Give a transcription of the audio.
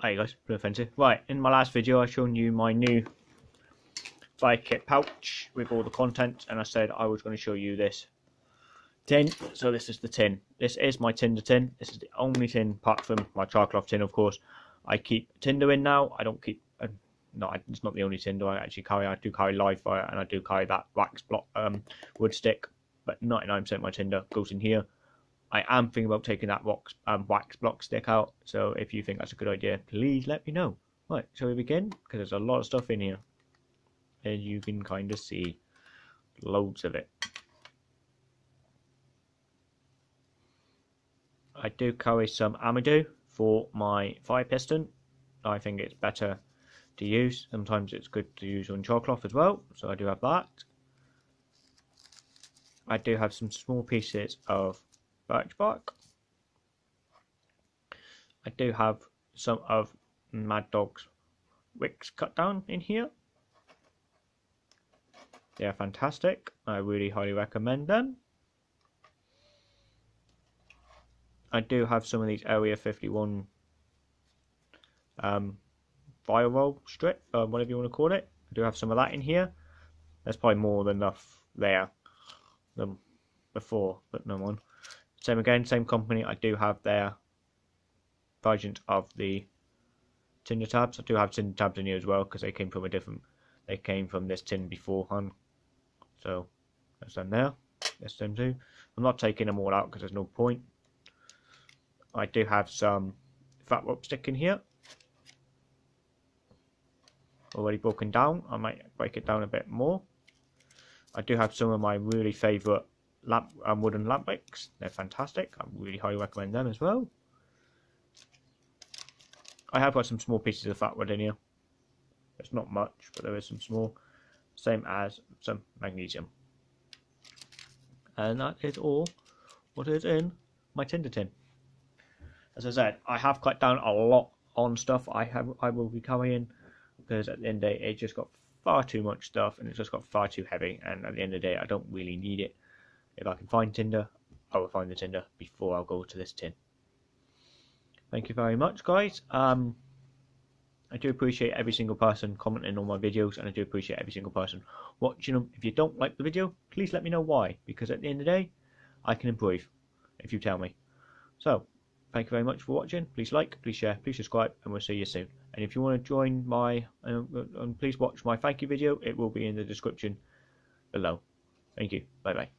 Hey guys, Blue Offensive. Right, in my last video I shown you my new bike kit pouch with all the content and I said I was going to show you this tin. So this is the tin. This is my tinder tin. This is the only tin apart from my charcloth tin of course. I keep tinder in now. I don't keep uh, no, it's not the only tinder I actually carry. I do carry live fire and I do carry that wax block um, wood stick, but 99% of my tinder goes in here. I am thinking about taking that wax, um, wax block stick out. So if you think that's a good idea, please let me know. Right, shall we begin? Because there's a lot of stuff in here. And you can kind of see. Loads of it. I do carry some Amadou for my fire piston. I think it's better to use. Sometimes it's good to use on charcloth as well. So I do have that. I do have some small pieces of birch bark. I do have some of Mad Dog's wicks cut down in here. They are fantastic. I really highly recommend them. I do have some of these Area 51 um, firewall strip, uh, whatever you want to call it. I do have some of that in here. There's probably more than enough there than before, but no one. Same again, same company. I do have their version of the Tinder tabs. I do have Tinder tabs in here as well because they came from a different. They came from this tin beforehand. So that's them there. That's them too. I'm not taking them all out because there's no point. I do have some fat rope stick in here. Already broken down. I might break it down a bit more. I do have some of my really favourite lamp um, wooden lamp wicks. They're fantastic. I really highly recommend them as well. I have got some small pieces of fat wood in here. It's not much, but there is some small. Same as some magnesium. And that is all what is in my tinder tin. As I said, I have cut down a lot on stuff I have I will be carrying because at the end of the day it just got far too much stuff and it's just got far too heavy and at the end of the day I don't really need it. If I can find tinder, I will find the tinder before I'll go to this tin. Thank you very much, guys. Um, I do appreciate every single person commenting on my videos, and I do appreciate every single person watching them. If you don't like the video, please let me know why, because at the end of the day, I can improve if you tell me. So, thank you very much for watching. Please like, please share, please subscribe, and we'll see you soon. And if you want to join my, um, um please watch my thank you video. It will be in the description below. Thank you. Bye bye.